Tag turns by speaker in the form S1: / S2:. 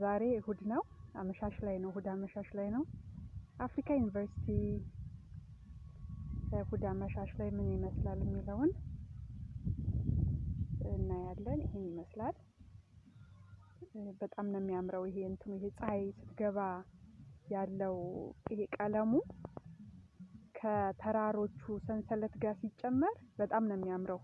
S1: ዛሬ እሁድ ነው። አመሻሽ ላይ ነው። እሁድ አመሻሽ ላይ ነው። አፍሪካ ዩኒቨርሲቲ እሁድ አመሻሽ ላይ ምን ይመስላል የሚለውን እናያለን። ይሄን ይመስላል። በጣም ነው የሚያምረው ይሄ እንትኑ። ይሄ ፀሐይ ስትገባ ያለው ይሄ ቀለሙ ከተራሮቹ ሰንሰለት ጋር ሲጨመር በጣም ነው የሚያምረው።